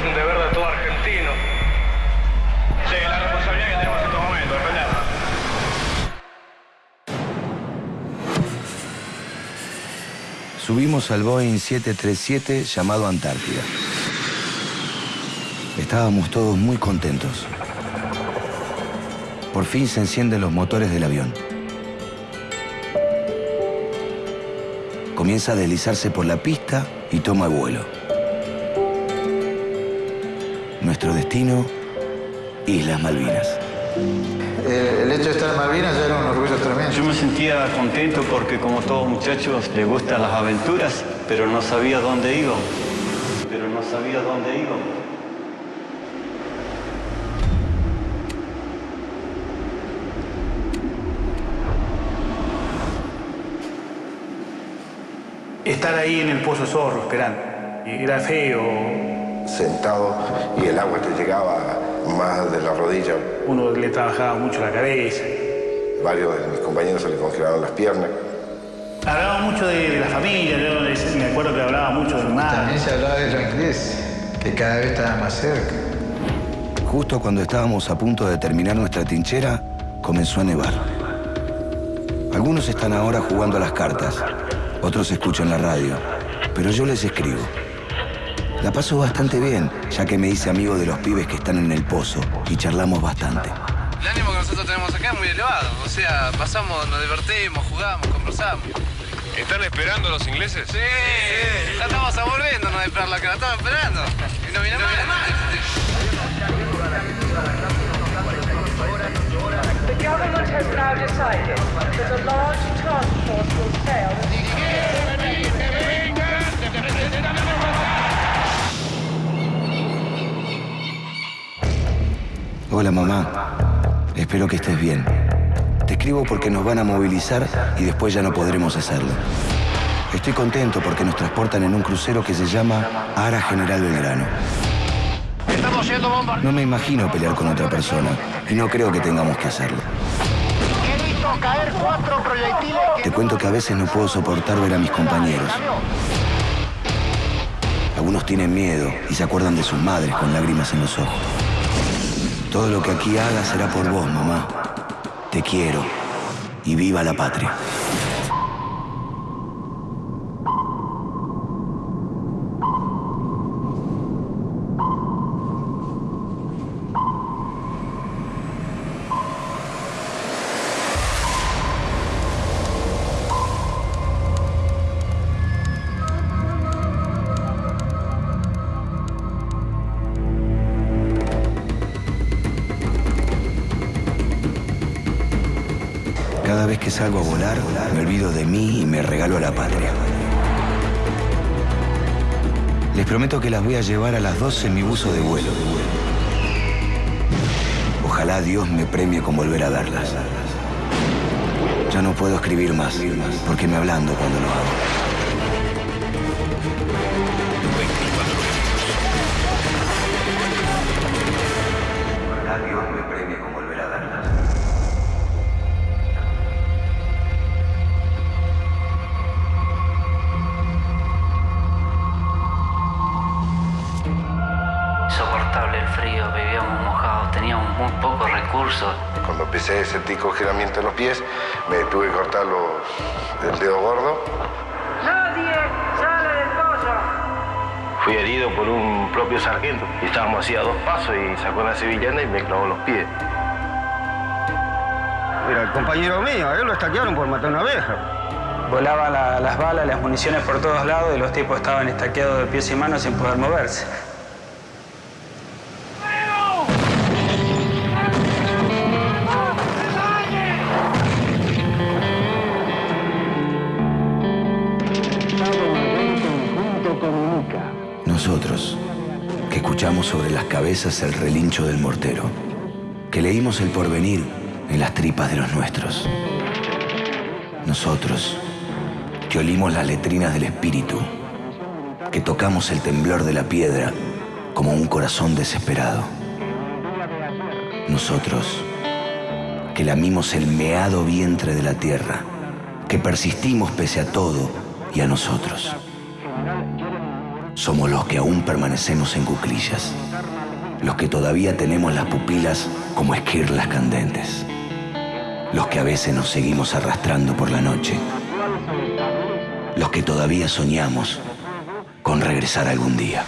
es un deber de todo argentino. Sí, la responsabilidad que tenemos en estos momentos, defendernos. Subimos al Boeing 737 llamado Antártida. Estábamos todos muy contentos. Por fin se encienden los motores del avión. Comienza a deslizarse por la pista y toma vuelo. Nuestro destino, Islas Malvinas. El, el hecho de estar en Malvinas ya era un orgullo tremendo. Yo me sentía contento porque como todos muchachos les gustan las aventuras, pero no sabía dónde iba. Pero no sabía dónde iba. Estar ahí en el Pozo Zorro esperando. Era feo. Sentado y el agua te llegaba más de la rodilla. Uno le trabajaba mucho la cabeza. Varios de mis compañeros se le congelaron las piernas. Hablaba mucho de, de la familia. Yo me acuerdo que hablaba mucho de mi madre. También se hablaba de lo inglés, que cada vez estaba más cerca. Justo cuando estábamos a punto de terminar nuestra trinchera, comenzó a nevar. Algunos están ahora jugando a las cartas, otros escuchan la radio, pero yo les escribo. La paso bastante bien, ya que me hice amigo de los pibes que están en el pozo y charlamos bastante. El ánimo que nosotros tenemos acá es muy elevado. O sea, pasamos, nos divertimos, jugamos, conversamos. ¿Están esperando los ingleses? Sí, ya estamos volviendo a esperar la que la estamos esperando. Y no viene más. The government has now decided that a large Hola mamá, espero que estés bien. Te escribo porque nos van a movilizar y después ya no podremos hacerlo. Estoy contento porque nos transportan en un crucero que se llama Ara General Belgrano. No me imagino pelear con otra persona y no creo que tengamos que hacerlo. Te cuento que a veces no puedo soportar ver a mis compañeros. Algunos tienen miedo y se acuerdan de sus madres con lágrimas en los ojos. Todo lo que aquí haga será por vos, mamá. Te quiero y viva la patria. Vez que salgo a volar, me olvido de mí y me regalo a la patria. Les prometo que las voy a llevar a las 12 en mi buzo de vuelo. Ojalá Dios me premie con volver a verlas. Ya no puedo escribir más, porque me ablando cuando lo hago. Cuando empecé a sentir congelamiento en los pies, me tuve que cortar los, el dedo gordo. Nadie sale del pozo. Fui herido por un propio sargento y estábamos así a dos pasos y sacó una sevillana y me clavó los pies. Mira, el compañero mío, a él lo estaquearon por matar una abeja. Volaban la- las balas, las municiones por todos lados y los tipos estaban estaqueados de pies y manos sin poder moverse. Escuchamos sobre las cabezas el relincho del mortero, que leímos el porvenir en las tripas de los nuestros. Nosotros, que olimos las letrinas del espíritu, que tocamos el temblor de la piedra como un corazón desesperado. Nosotros, que lamimos el meado vientre de la tierra, que persistimos pese a todo y a nosotros. Somos los que aún permanecemos en cuclillas, los que todavía tenemos las pupilas como esquirlas candentes, los que a veces nos seguimos arrastrando por la noche, los que todavía soñamos con regresar algún día.